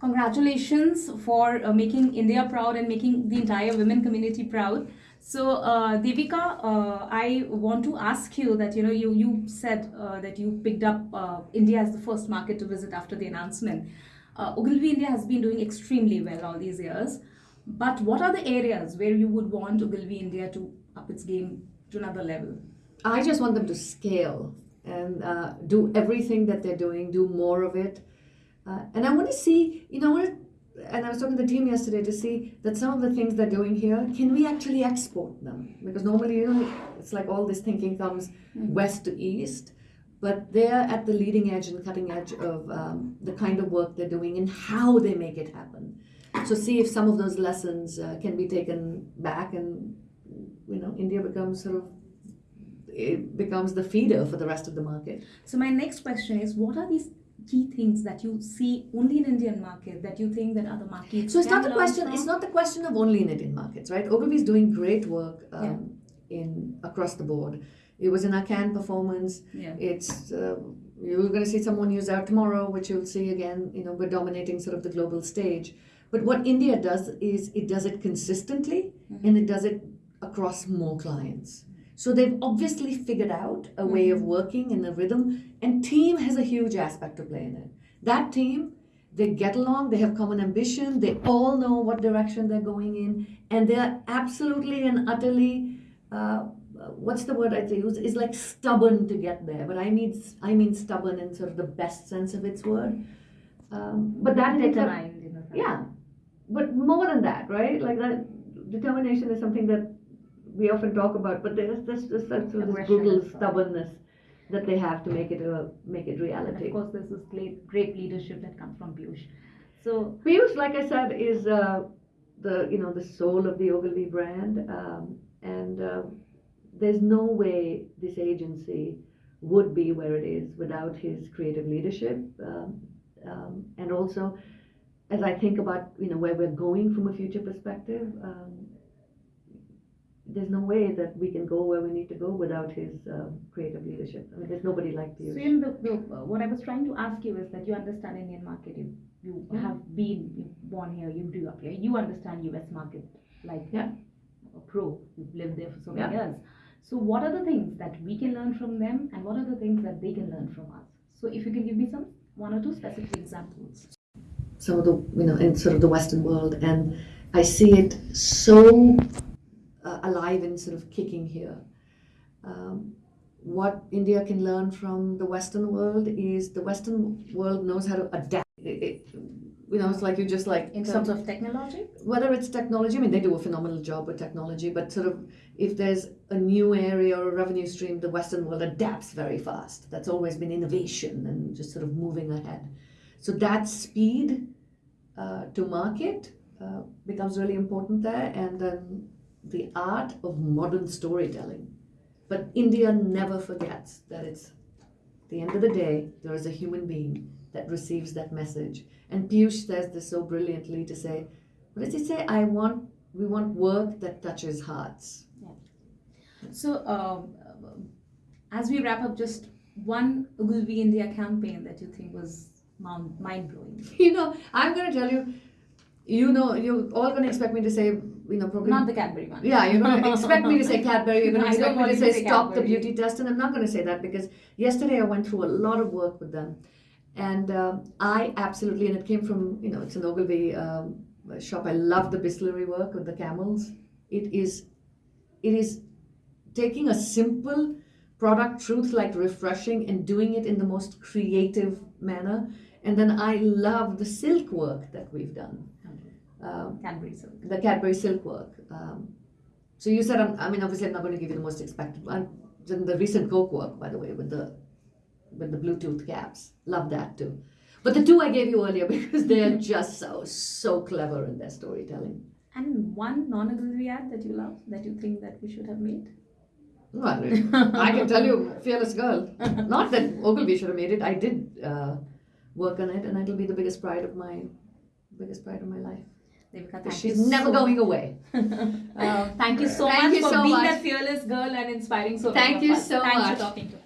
Congratulations for uh, making India proud and making the entire women community proud. So, uh, Devika, uh, I want to ask you that you know you you said uh, that you picked up uh, India as the first market to visit after the announcement. Uh, Ogilvy India has been doing extremely well all these years, but what are the areas where you would want Ogilvy India to up its game to another level? I just want them to scale and uh, do everything that they're doing, do more of it. Uh, and I want to see, you know, I wanna- and I was talking to the team yesterday to see that some of the things they're doing here, can we actually export them? Because normally, you know, it's like all this thinking comes west to east, but they're at the leading edge and cutting edge of um, the kind of work they're doing and how they make it happen. So see if some of those lessons uh, can be taken back and, you know, India becomes sort of it becomes the feeder for the rest of the market. So my next question is, what are these key things that you see only in Indian market that you think that other markets? So it's can not the question. from? It's not the question of only in Indian markets, right? Ogilvy is doing great work um, in across the board. It was in our Cannes performance. Yeah. It's uh, you're going to see someone use out tomorrow, which you'll see again. You know, we're dominating sort of the global stage. But what India does is it does it consistently and it does it across more clients. So they've obviously figured out a way of working and a rhythm, and team has a huge aspect to play in it. That team, they get along, they have common ambition, they all know what direction they're going in, and they're absolutely and utterly. Uh, what's the word I'd use? Is like stubborn to get there, but I mean I mean stubborn in sort of the best sense of its word. Um, but that up- Determined, yeah, but more than that, right? Like that determination is something that we often talk about, but there's this this, this, this brutal stubbornness that they have to make it a make it And reality. of course, there's this great, great leadership that comes from Piyush. So, Piyush, like I said, is uh, the you know the soul of the Ogilvy brand, um, and uh, there's no way this agency would be where it is without his creative leadership, um, um, and also as I think about you know where we're going from a future perspective. There's no way that we can go where we need to go without his um, creative leadership. I mean, there's nobody like so in the, the uh, what I was trying to ask you is that you understand Indian market. You you Yeah. have been you born here. You grew up here. You understand US market like Yeah. a pro. You've lived there for so many Yeah. years. So what are the things that we can learn from them, and what are the things that they can learn from us? So if you can give me some one or two specific examples. some of the you know in sort of the western world and i see it so uh, alive and sort of kicking here um, what india can learn from the western world is the western world knows how to adapt it, it, you know it's like you just like In some- terms of technology, whether it's technology, I mean, they do a phenomenal job with technology, but sort of if there's a new area or a revenue stream, the Western world adapts very fast. That's always been innovation and just sort of moving ahead. So that speed uh, to market uh, becomes really important there, and then the art of modern storytelling. But India never forgets that it's the end of the day, there is a human being that receives that message. And Piyush says this so brilliantly to say, what does he say? I want, we want work that touches hearts. So, um, as we wrap up, just one Ogilvy India campaign that you think was mind blowing. You know, I'm going to tell you, you know, you're all going to expect me to say, you know, probably. Not the Cadbury one. Yeah, you're going to expect me to say Cadbury. You're going to expect me to say, say stop the beauty test, and I'm not going to say that because yesterday I went through a lot of work with them, and um I absolutely, and it came from you know, it's an Ogilvy um, shop. I love the Bisleri work with the camels. It is, it is taking a simple product truth like refreshing and doing it in the most creative manner. And then I love the silk work that we've done. Um, Cadbury silk. the Cadbury silk work. Um, so you said, I'm, I mean, obviously, I'm not going to give you the most expected one. Then the recent Coke work, by the way, with the with the Bluetooth caps, love that too. But the two I gave you earlier because they are just so so clever in their storytelling. And one non-Ogilvy ad that you love that you think that we should have made. Well, I can tell you, fearless girl. Not that Ogilvy should have made it. I did uh, work on it, and it'll be the biggest pride of my biggest pride of my life. Devika, thank She's you never so going away. Uh, thank you so Thank much you for so being much. that fearless girl and inspiring so Thank you so Thanks much. for talking to us.